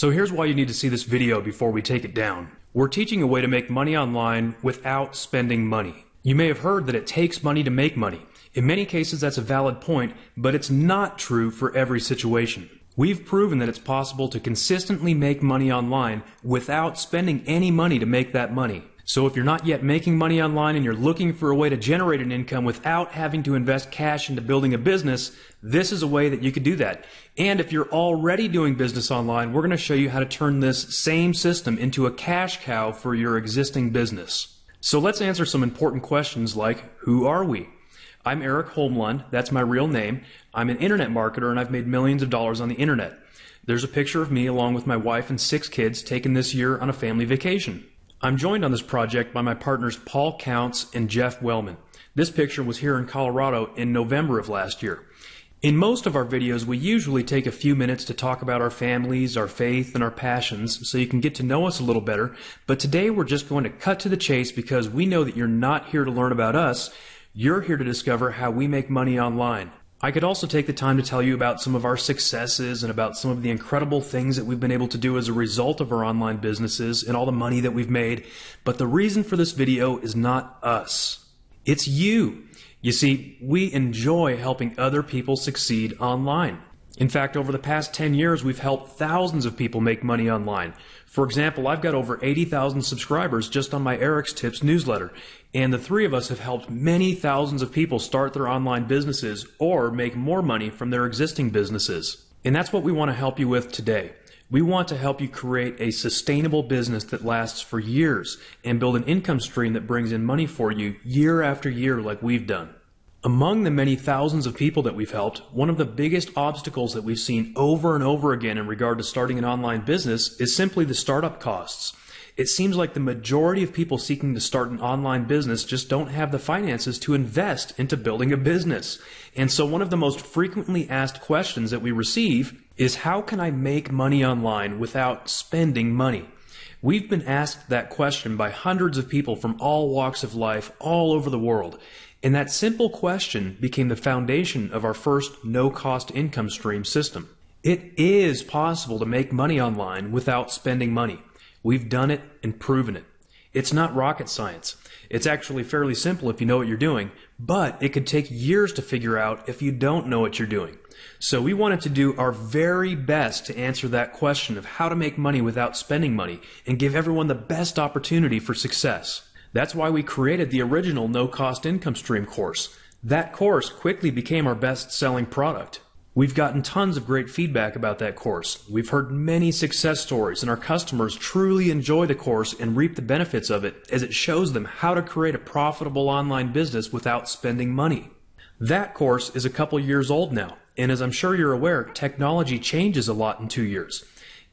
So here's why you need to see this video before we take it down. We're teaching a way to make money online without spending money. You may have heard that it takes money to make money. In many cases, that's a valid point, but it's not true for every situation. We've proven that it's possible to consistently make money online without spending any money to make that money. So if you're not yet making money online and you're looking for a way to generate an income without having to invest cash into building a business, this is a way that you could do that. And if you're already doing business online, we're going to show you how to turn this same system into a cash cow for your existing business. So let's answer some important questions like, who are we? I'm Eric Holmlund. That's my real name. I'm an internet marketer and I've made millions of dollars on the internet. There's a picture of me along with my wife and six kids taken this year on a family vacation. I'm joined on this project by my partners Paul Counts and Jeff Wellman. This picture was here in Colorado in November of last year. In most of our videos, we usually take a few minutes to talk about our families, our faith, and our passions so you can get to know us a little better. But today we're just going to cut to the chase because we know that you're not here to learn about us. You're here to discover how we make money online. I could also take the time to tell you about some of our successes and about some of the incredible things that we've been able to do as a result of our online businesses and all the money that we've made. But the reason for this video is not us. It's you. You see, we enjoy helping other people succeed online. In fact, over the past 10 years, we've helped thousands of people make money online. For example, I've got over 80,000 subscribers just on my Eric's Tips newsletter, and the three of us have helped many thousands of people start their online businesses or make more money from their existing businesses. And that's what we want to help you with today. We want to help you create a sustainable business that lasts for years and build an income stream that brings in money for you year after year like we've done. Among the many thousands of people that we've helped, one of the biggest obstacles that we've seen over and over again in regard to starting an online business is simply the startup costs. It seems like the majority of people seeking to start an online business just don't have the finances to invest into building a business. And so one of the most frequently asked questions that we receive is how can I make money online without spending money? We've been asked that question by hundreds of people from all walks of life all over the world. And that simple question became the foundation of our first no cost income stream system. It is possible to make money online without spending money. We've done it and proven it. It's not rocket science. It's actually fairly simple if you know what you're doing, but it could take years to figure out if you don't know what you're doing. So we wanted to do our very best to answer that question of how to make money without spending money and give everyone the best opportunity for success. That's why we created the original no cost income stream course. That course quickly became our best selling product. We've gotten tons of great feedback about that course. We've heard many success stories, and our customers truly enjoy the course and reap the benefits of it as it shows them how to create a profitable online business without spending money. That course is a couple years old now, and as I'm sure you're aware, technology changes a lot in two years.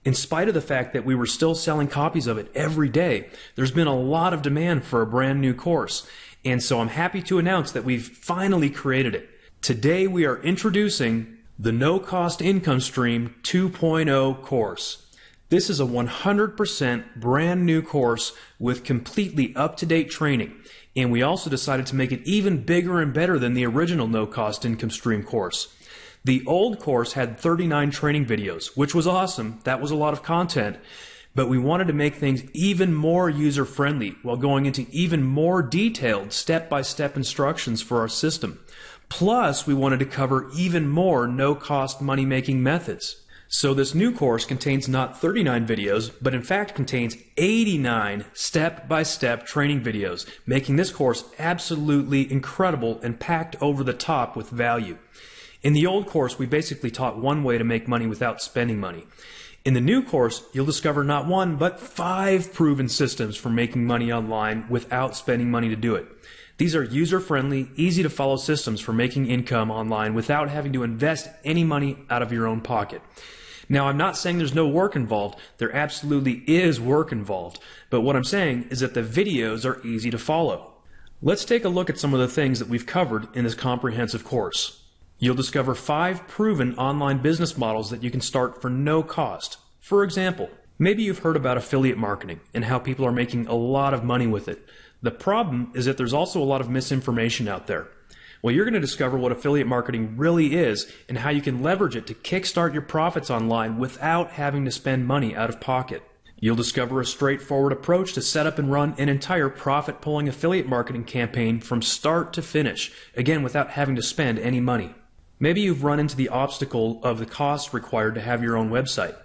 In spite of the fact that we were still selling copies of it every day, there's been a lot of demand for a brand new course. And so I'm happy to announce that we've finally created it. Today we are introducing the No Cost Income Stream 2.0 course. This is a 100% brand new course with completely up to date training. And we also decided to make it even bigger and better than the original No Cost Income Stream course. The old course had 39 training videos, which was awesome. That was a lot of content. But we wanted to make things even more user friendly while going into even more detailed step by step instructions for our system. Plus, we wanted to cover even more no cost money making methods. So this new course contains not 39 videos, but in fact contains 89 step-by-step training videos, making this course absolutely incredible and packed over the top with value. In the old course, we basically taught one way to make money without spending money. In the new course, you'll discover not one, but five proven systems for making money online without spending money to do it. These are user friendly, easy to follow systems for making income online without having to invest any money out of your own pocket. Now, I'm not saying there's no work involved. There absolutely is work involved. But what I'm saying is that the videos are easy to follow. Let's take a look at some of the things that we've covered in this comprehensive course. You'll discover five proven online business models that you can start for no cost. For example, maybe you've heard about affiliate marketing and how people are making a lot of money with it. The problem is that there's also a lot of misinformation out there. Well, you're going to discover what affiliate marketing really is and how you can leverage it to kickstart your profits online without having to spend money out of pocket. You'll discover a straightforward approach to set up and run an entire profit pulling affiliate marketing campaign from start to finish, again, without having to spend any money. Maybe you've run into the obstacle of the costs required to have your own website.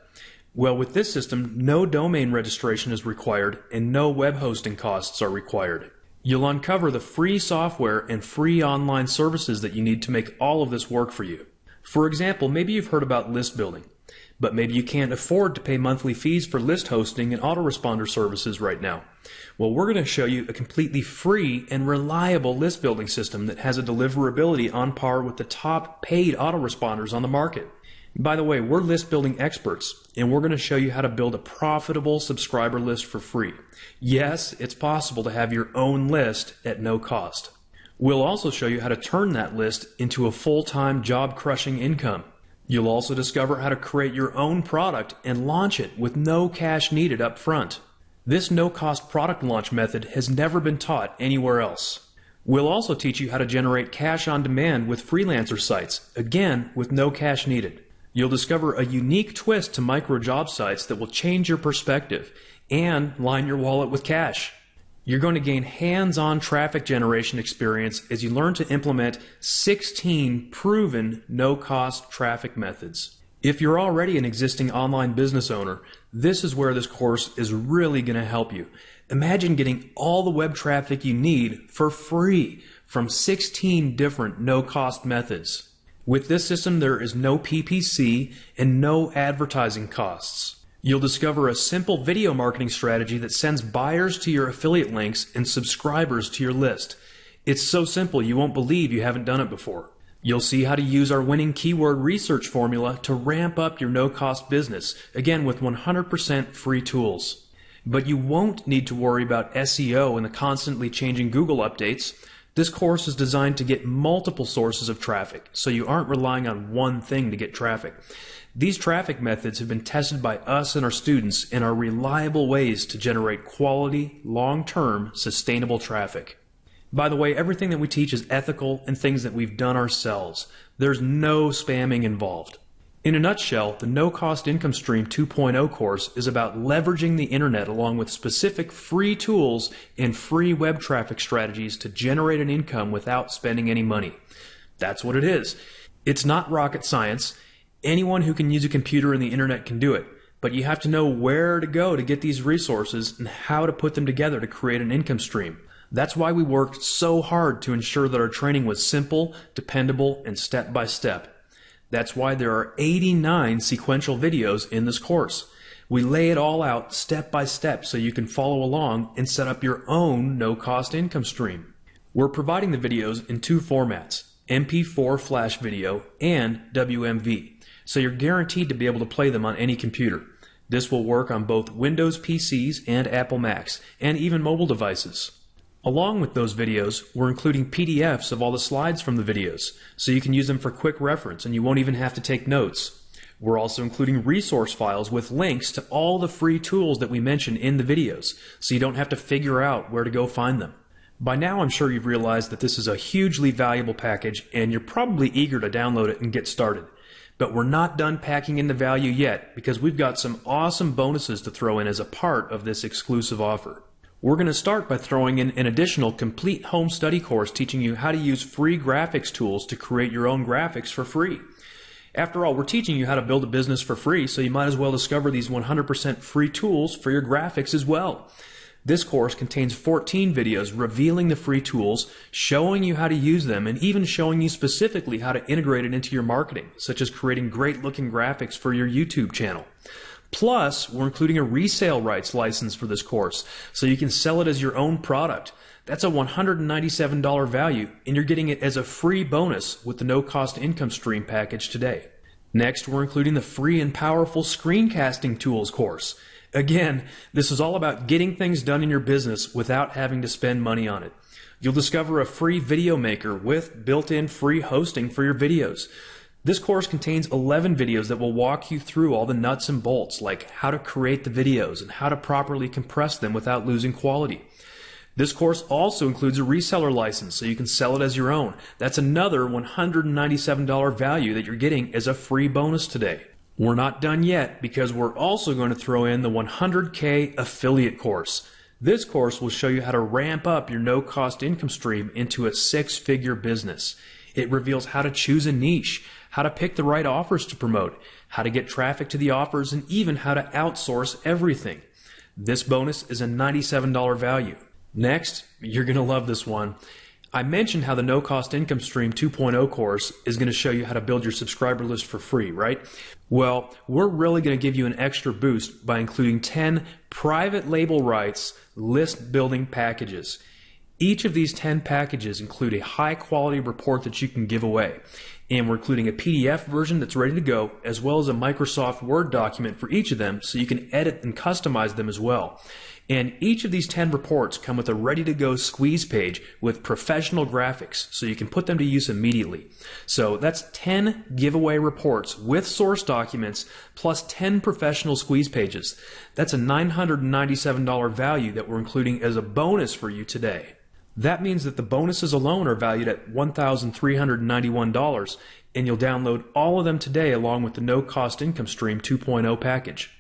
Well, with this system, no domain registration is required and no web hosting costs are required. You'll uncover the free software and free online services that you need to make all of this work for you. For example, maybe you've heard about list building. But maybe you can't afford to pay monthly fees for list hosting and autoresponder services right now. Well, we're going to show you a completely free and reliable list building system that has a deliverability on par with the top paid autoresponders on the market. By the way, we're list building experts, and we're going to show you how to build a profitable subscriber list for free. Yes, it's possible to have your own list at no cost. We'll also show you how to turn that list into a full time job crushing income. You'll also discover how to create your own product and launch it with no cash needed up front. This no cost product launch method has never been taught anywhere else. We'll also teach you how to generate cash on demand with freelancer sites, again with no cash needed. You'll discover a unique twist to micro job sites that will change your perspective and line your wallet with cash. You're going to gain hands on traffic generation experience as you learn to implement 16 proven no cost traffic methods. If you're already an existing online business owner, this is where this course is really going to help you. Imagine getting all the web traffic you need for free from 16 different no cost methods. With this system, there is no PPC and no advertising costs. You'll discover a simple video marketing strategy that sends buyers to your affiliate links and subscribers to your list. It's so simple you won't believe you haven't done it before. You'll see how to use our winning keyword research formula to ramp up your no cost business, again with 100% free tools. But you won't need to worry about SEO and the constantly changing Google updates. This course is designed to get multiple sources of traffic, so you aren't relying on one thing to get traffic. These traffic methods have been tested by us and our students and are reliable ways to generate quality, long-term, sustainable traffic. By the way, everything that we teach is ethical and things that we've done ourselves. There's no spamming involved. In a nutshell, the No Cost Income Stream 2.0 course is about leveraging the internet along with specific free tools and free web traffic strategies to generate an income without spending any money. That's what it is. It's not rocket science. Anyone who can use a computer and the internet can do it, but you have to know where to go to get these resources and how to put them together to create an income stream. That's why we worked so hard to ensure that our training was simple, dependable, and step by step. That's why there are 89 sequential videos in this course. We lay it all out step by step so you can follow along and set up your own no cost income stream. We're providing the videos in two formats MP4 flash video and WMV so you're guaranteed to be able to play them on any computer. This will work on both Windows PCs and Apple Macs, and even mobile devices. Along with those videos, we're including PDFs of all the slides from the videos, so you can use them for quick reference and you won't even have to take notes. We're also including resource files with links to all the free tools that we mention in the videos, so you don't have to figure out where to go find them. By now, I'm sure you've realized that this is a hugely valuable package, and you're probably eager to download it and get started. But we're not done packing in the value yet because we've got some awesome bonuses to throw in as a part of this exclusive offer. We're going to start by throwing in an additional complete home study course teaching you how to use free graphics tools to create your own graphics for free. After all, we're teaching you how to build a business for free, so you might as well discover these 100% free tools for your graphics as well. This course contains 14 videos revealing the free tools, showing you how to use them, and even showing you specifically how to integrate it into your marketing, such as creating great looking graphics for your YouTube channel. Plus, we're including a resale rights license for this course, so you can sell it as your own product. That's a $197 value, and you're getting it as a free bonus with the no cost income stream package today. Next, we're including the free and powerful screencasting tools course. Again, this is all about getting things done in your business without having to spend money on it. You'll discover a free video maker with built-in free hosting for your videos. This course contains 11 videos that will walk you through all the nuts and bolts, like how to create the videos and how to properly compress them without losing quality. This course also includes a reseller license so you can sell it as your own. That's another $197 value that you're getting as a free bonus today. We're not done yet because we're also going to throw in the 100K affiliate course. This course will show you how to ramp up your no cost income stream into a six figure business. It reveals how to choose a niche, how to pick the right offers to promote, how to get traffic to the offers, and even how to outsource everything. This bonus is a $97 value. Next, you're going to love this one. I mentioned how the No Cost Income Stream 2.0 course is going to show you how to build your subscriber list for free, right? Well, we're really going to give you an extra boost by including 10 private label rights list building packages. Each of these 10 packages include a high quality report that you can give away. And we're including a PDF version that's ready to go, as well as a Microsoft Word document for each of them so you can edit and customize them as well. And each of these 10 reports come with a ready to go squeeze page with professional graphics so you can put them to use immediately. So that's 10 giveaway reports with source documents plus 10 professional squeeze pages. That's a $997 value that we're including as a bonus for you today. That means that the bonuses alone are valued at $1,391 and you'll download all of them today along with the no cost income stream 2.0 package.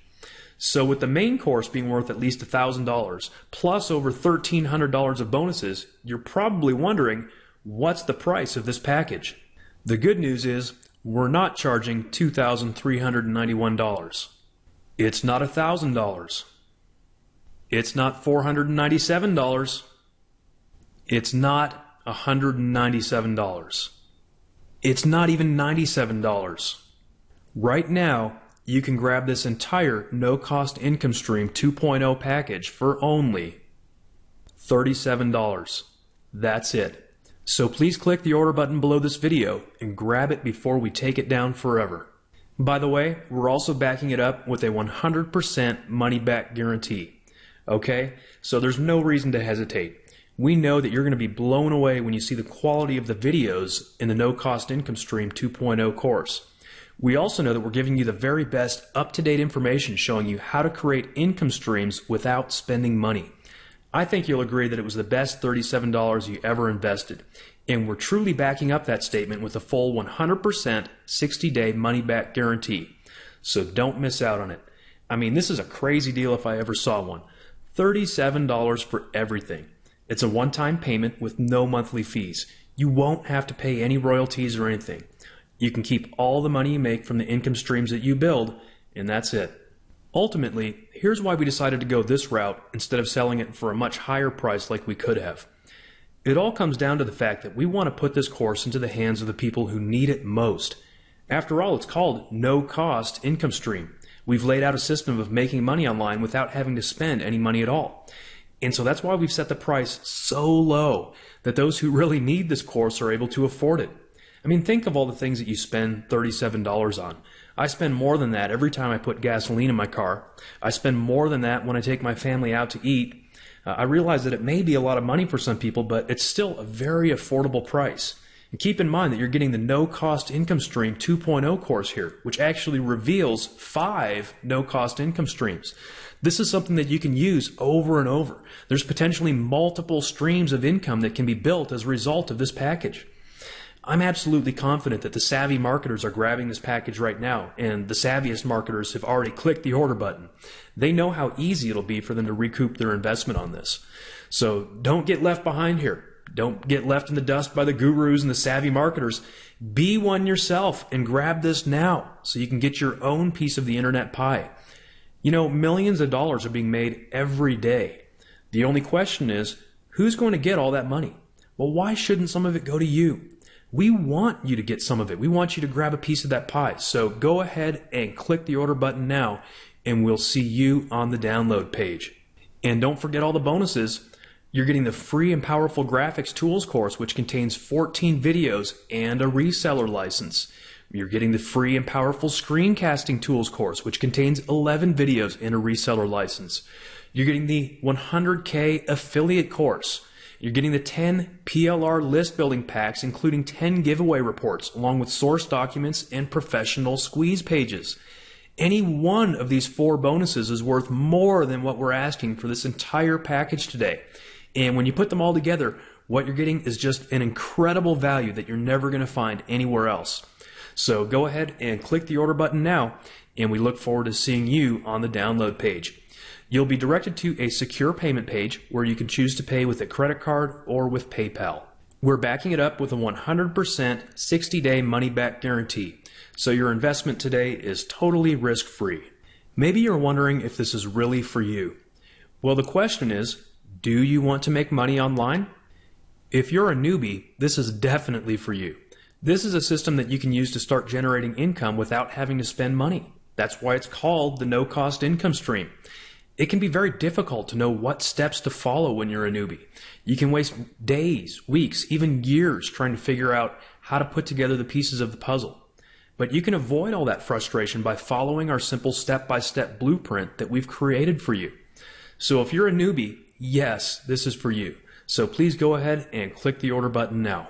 So with the main course being worth at least $1,000 plus over $1,300 of bonuses, you're probably wondering what's the price of this package? The good news is we're not charging $2,391. It's not $1,000. It's not $497. It's not $197. It's not even $97. Right now, you can grab this entire no cost income stream 2.0 package for only $37. That's it. So please click the order button below this video and grab it before we take it down forever. By the way, we're also backing it up with a 100% money back guarantee. Okay? So there's no reason to hesitate. We know that you're going to be blown away when you see the quality of the videos in the No Cost Income Stream 2.0 course. We also know that we're giving you the very best up to date information showing you how to create income streams without spending money. I think you'll agree that it was the best $37 you ever invested. And we're truly backing up that statement with a full 100% 60 day money back guarantee. So don't miss out on it. I mean, this is a crazy deal if I ever saw one. $37 for everything. It's a one time payment with no monthly fees. You won't have to pay any royalties or anything. You can keep all the money you make from the income streams that you build, and that's it. Ultimately, here's why we decided to go this route instead of selling it for a much higher price like we could have. It all comes down to the fact that we want to put this course into the hands of the people who need it most. After all, it's called no cost income stream. We've laid out a system of making money online without having to spend any money at all. And so that's why we've set the price so low that those who really need this course are able to afford it. I mean, think of all the things that you spend $37 on. I spend more than that every time I put gasoline in my car. I spend more than that when I take my family out to eat. Uh, I realize that it may be a lot of money for some people, but it's still a very affordable price. And keep in mind that you're getting the no cost income stream 2.0 course here, which actually reveals five no cost income streams. This is something that you can use over and over. There's potentially multiple streams of income that can be built as a result of this package. I'm absolutely confident that the savvy marketers are grabbing this package right now, and the savviest marketers have already clicked the order button. They know how easy it'll be for them to recoup their investment on this. So don't get left behind here. Don't get left in the dust by the gurus and the savvy marketers. Be one yourself and grab this now so you can get your own piece of the internet pie. You know, millions of dollars are being made every day. The only question is, who's going to get all that money? Well, why shouldn't some of it go to you? We want you to get some of it. We want you to grab a piece of that pie. So go ahead and click the order button now, and we'll see you on the download page. And don't forget all the bonuses. You're getting the free and powerful graphics tools course, which contains 14 videos and a reseller license. You're getting the free and powerful screencasting tools course, which contains 11 videos and a reseller license. You're getting the 100K affiliate course you're getting the 10 PLR list building packs, including 10 giveaway reports, along with source documents and professional squeeze pages. Any one of these four bonuses is worth more than what we're asking for this entire package today. And when you put them all together, what you're getting is just an incredible value that you're never going to find anywhere else. So go ahead and click the order button now, and we look forward to seeing you on the download page. You'll be directed to a secure payment page where you can choose to pay with a credit card or with PayPal. We're backing it up with a 100% 60 day money back guarantee, so your investment today is totally risk free. Maybe you're wondering if this is really for you. Well, the question is do you want to make money online? If you're a newbie, this is definitely for you. This is a system that you can use to start generating income without having to spend money. That's why it's called the no cost income stream. It can be very difficult to know what steps to follow when you're a newbie. You can waste days, weeks, even years trying to figure out how to put together the pieces of the puzzle. But you can avoid all that frustration by following our simple step by step blueprint that we've created for you. So if you're a newbie, yes, this is for you. So please go ahead and click the order button now.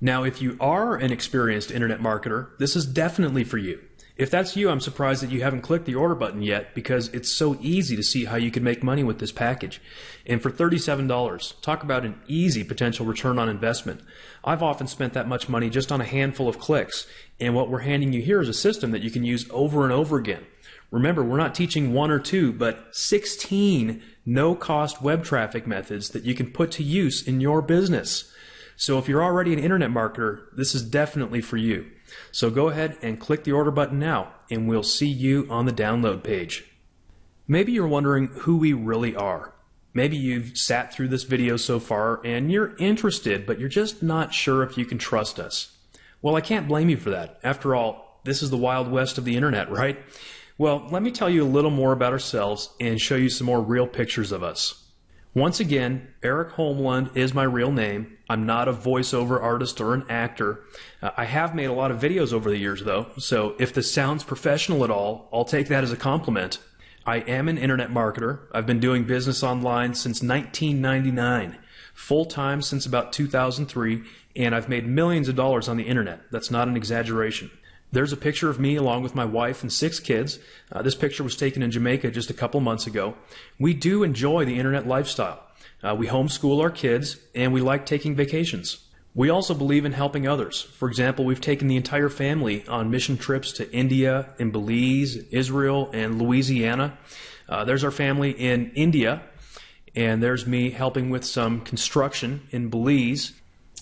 Now, if you are an experienced internet marketer, this is definitely for you. If that's you, I'm surprised that you haven't clicked the order button yet because it's so easy to see how you can make money with this package. And for $37, talk about an easy potential return on investment. I've often spent that much money just on a handful of clicks, and what we're handing you here is a system that you can use over and over again. Remember, we're not teaching one or two, but 16 no cost web traffic methods that you can put to use in your business. So if you're already an internet marketer, this is definitely for you. So go ahead and click the order button now, and we'll see you on the download page. Maybe you're wondering who we really are. Maybe you've sat through this video so far and you're interested, but you're just not sure if you can trust us. Well, I can't blame you for that. After all, this is the Wild West of the internet, right? Well, let me tell you a little more about ourselves and show you some more real pictures of us. Once again, Eric Holmlund is my real name. I'm not a voiceover artist or an actor. Uh, I have made a lot of videos over the years, though, so if this sounds professional at all, I'll take that as a compliment. I am an internet marketer. I've been doing business online since 1999, full time since about 2003, and I've made millions of dollars on the internet. That's not an exaggeration. There's a picture of me along with my wife and six kids. Uh, this picture was taken in Jamaica just a couple months ago. We do enjoy the internet lifestyle. Uh, we homeschool our kids and we like taking vacations. We also believe in helping others. For example, we've taken the entire family on mission trips to India and Belize, Israel, and Louisiana. Uh, there's our family in India, and there's me helping with some construction in Belize.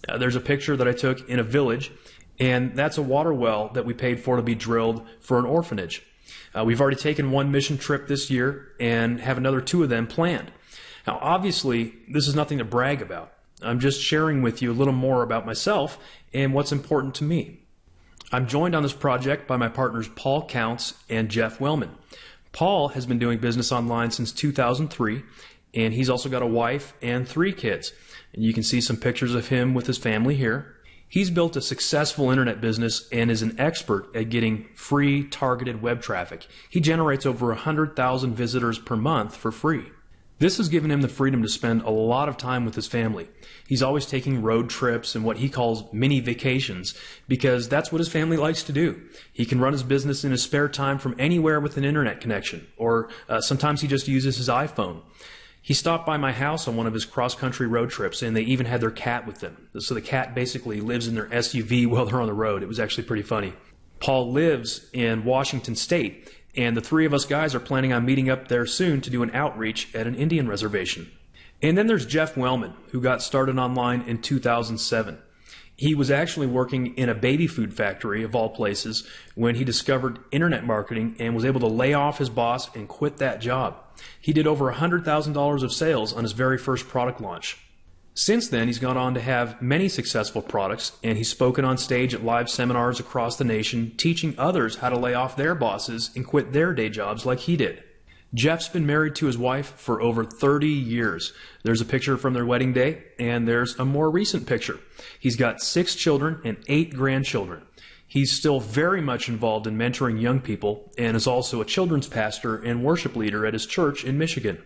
Uh, there's a picture that I took in a village and that's a water well that we paid for to be drilled for an orphanage. Uh, we've already taken one mission trip this year and have another two of them planned. Now, obviously, this is nothing to brag about. I'm just sharing with you a little more about myself and what's important to me. I'm joined on this project by my partners Paul Counts and Jeff Wellman. Paul has been doing business online since 2003, and he's also got a wife and three kids. And you can see some pictures of him with his family here. He's built a successful internet business and is an expert at getting free targeted web traffic. He generates over 100,000 visitors per month for free. This has given him the freedom to spend a lot of time with his family. He's always taking road trips and what he calls mini vacations because that's what his family likes to do. He can run his business in his spare time from anywhere with an internet connection, or uh, sometimes he just uses his iPhone. He stopped by my house on one of his cross country road trips, and they even had their cat with them. So the cat basically lives in their SUV while they're on the road. It was actually pretty funny. Paul lives in Washington State, and the three of us guys are planning on meeting up there soon to do an outreach at an Indian reservation. And then there's Jeff Wellman, who got started online in 2007. He was actually working in a baby food factory, of all places, when he discovered internet marketing and was able to lay off his boss and quit that job. He did over $100,000 of sales on his very first product launch. Since then, he's gone on to have many successful products, and he's spoken on stage at live seminars across the nation, teaching others how to lay off their bosses and quit their day jobs like he did. Jeff's been married to his wife for over 30 years. There's a picture from their wedding day, and there's a more recent picture. He's got six children and eight grandchildren. He's still very much involved in mentoring young people and is also a children's pastor and worship leader at his church in Michigan.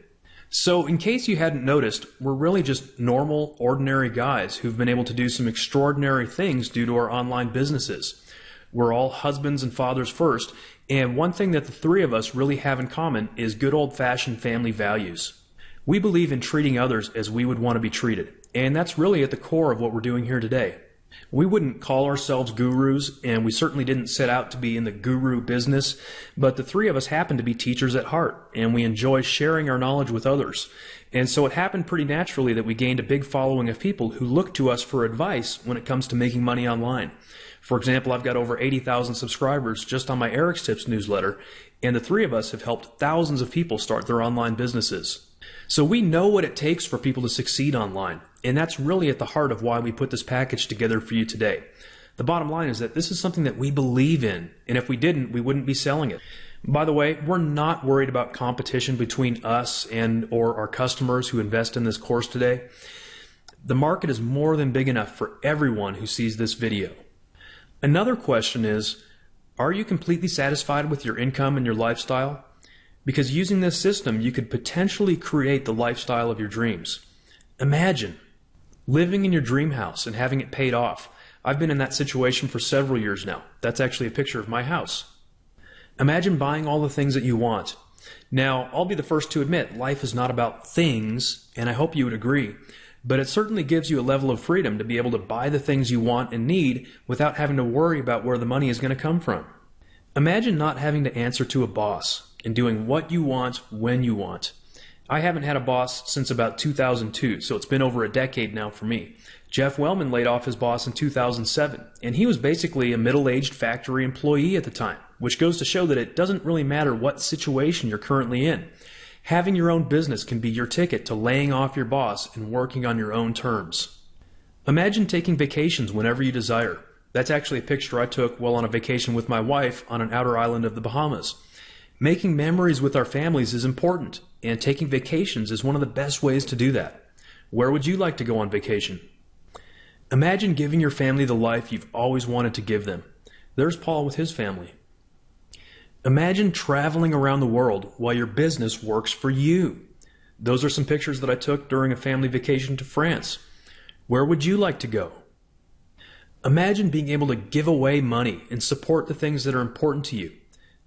So, in case you hadn't noticed, we're really just normal, ordinary guys who've been able to do some extraordinary things due to our online businesses. We're all husbands and fathers first, and one thing that the three of us really have in common is good old fashioned family values. We believe in treating others as we would want to be treated. And that's really at the core of what we're doing here today. We wouldn't call ourselves gurus, and we certainly didn't set out to be in the guru business, but the three of us happen to be teachers at heart, and we enjoy sharing our knowledge with others. And so it happened pretty naturally that we gained a big following of people who look to us for advice when it comes to making money online. For example, I've got over 80,000 subscribers just on my Eric's Tips newsletter, and the three of us have helped thousands of people start their online businesses. So we know what it takes for people to succeed online, and that's really at the heart of why we put this package together for you today. The bottom line is that this is something that we believe in, and if we didn't, we wouldn't be selling it. By the way, we're not worried about competition between us and or our customers who invest in this course today. The market is more than big enough for everyone who sees this video. Another question is, are you completely satisfied with your income and your lifestyle? Because using this system, you could potentially create the lifestyle of your dreams. Imagine living in your dream house and having it paid off. I've been in that situation for several years now. That's actually a picture of my house. Imagine buying all the things that you want. Now, I'll be the first to admit life is not about things, and I hope you would agree, but it certainly gives you a level of freedom to be able to buy the things you want and need without having to worry about where the money is going to come from. Imagine not having to answer to a boss and doing what you want when you want. I haven't had a boss since about 2002, so it's been over a decade now for me. Jeff Wellman laid off his boss in 2007, and he was basically a middle aged factory employee at the time, which goes to show that it doesn't really matter what situation you're currently in. Having your own business can be your ticket to laying off your boss and working on your own terms. Imagine taking vacations whenever you desire. That's actually a picture I took while on a vacation with my wife on an outer island of the Bahamas. Making memories with our families is important, and taking vacations is one of the best ways to do that. Where would you like to go on vacation? Imagine giving your family the life you've always wanted to give them. There's Paul with his family. Imagine traveling around the world while your business works for you. Those are some pictures that I took during a family vacation to France. Where would you like to go? Imagine being able to give away money and support the things that are important to you.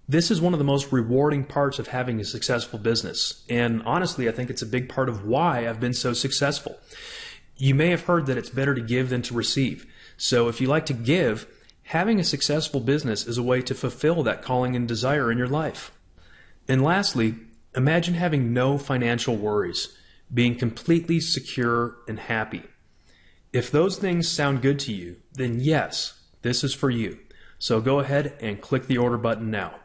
This is one of the most rewarding parts of having a successful business. And honestly, I think it's a big part of why I've been so successful. You may have heard that it's better to give than to receive. So if you like to give, having a successful business is a way to fulfill that calling and desire in your life. And lastly, imagine having no financial worries, being completely secure and happy. If those things sound good to you, then yes, this is for you. So go ahead and click the order button now.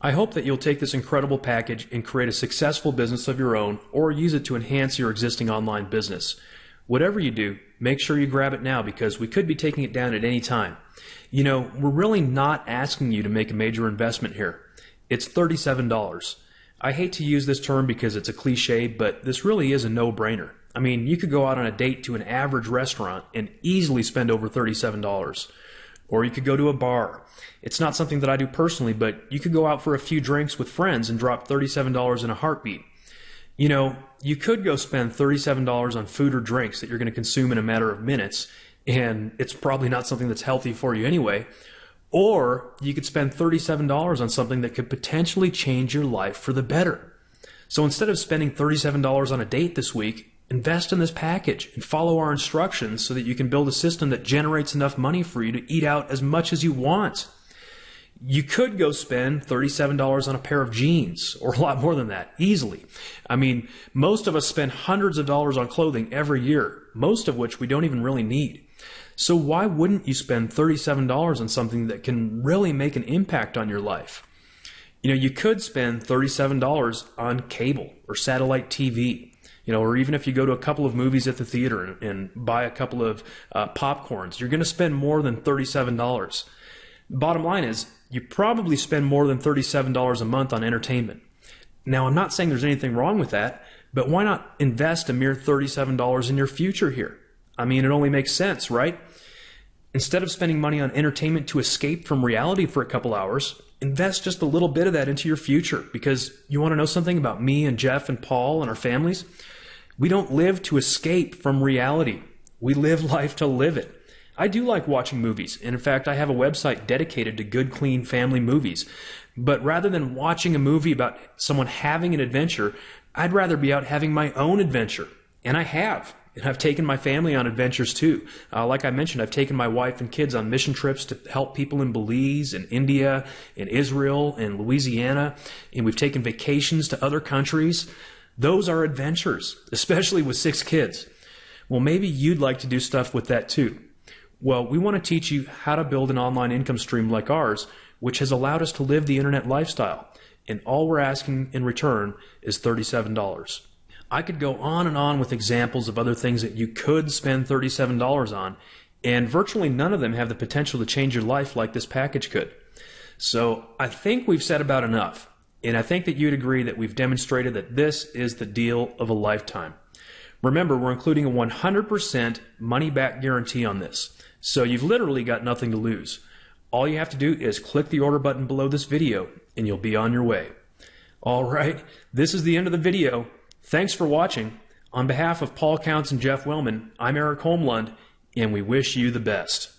I hope that you'll take this incredible package and create a successful business of your own or use it to enhance your existing online business. Whatever you do, make sure you grab it now because we could be taking it down at any time. You know, we're really not asking you to make a major investment here. It's $37. I hate to use this term because it's a cliche, but this really is a no brainer. I mean, you could go out on a date to an average restaurant and easily spend over $37. Or you could go to a bar. It's not something that I do personally, but you could go out for a few drinks with friends and drop $37 in a heartbeat. You know, you could go spend $37 on food or drinks that you're going to consume in a matter of minutes, and it's probably not something that's healthy for you anyway. Or you could spend $37 on something that could potentially change your life for the better. So instead of spending $37 on a date this week, Invest in this package and follow our instructions so that you can build a system that generates enough money for you to eat out as much as you want. You could go spend $37 on a pair of jeans or a lot more than that easily. I mean, most of us spend hundreds of dollars on clothing every year, most of which we don't even really need. So why wouldn't you spend $37 on something that can really make an impact on your life? You know, you could spend $37 on cable or satellite TV you know, or even if you go to a couple of movies at the theater and, and buy a couple of uh, popcorns, you're going to spend more than $37. Bottom line is, you probably spend more than $37 a month on entertainment. Now, I'm not saying there's anything wrong with that, but why not invest a mere $37 in your future here? I mean, it only makes sense, right? Instead of spending money on entertainment to escape from reality for a couple hours, invest just a little bit of that into your future because you want to know something about me and Jeff and Paul and our families? We don't live to escape from reality. We live life to live it. I do like watching movies. And in fact, I have a website dedicated to good, clean family movies. But rather than watching a movie about someone having an adventure, I'd rather be out having my own adventure. And I have. And I've taken my family on adventures too. Uh, like I mentioned, I've taken my wife and kids on mission trips to help people in Belize and India and Israel and Louisiana. And we've taken vacations to other countries. Those are adventures, especially with six kids. Well, maybe you'd like to do stuff with that too. Well, we want to teach you how to build an online income stream like ours which has allowed us to live the internet lifestyle. And all we're asking in return is $37. I could go on and on with examples of other things that you could spend $37 on, and virtually none of them have the potential to change your life like this package could. So I think we've said about enough, and I think that you'd agree that we've demonstrated that this is the deal of a lifetime. Remember, we're including a 100% money back guarantee on this, so you've literally got nothing to lose. All you have to do is click the order button below this video and you'll be on your way. All right, this is the end of the video. Thanks for watching. On behalf of Paul Counts and Jeff Wellman, I'm Eric Holmlund, and we wish you the best.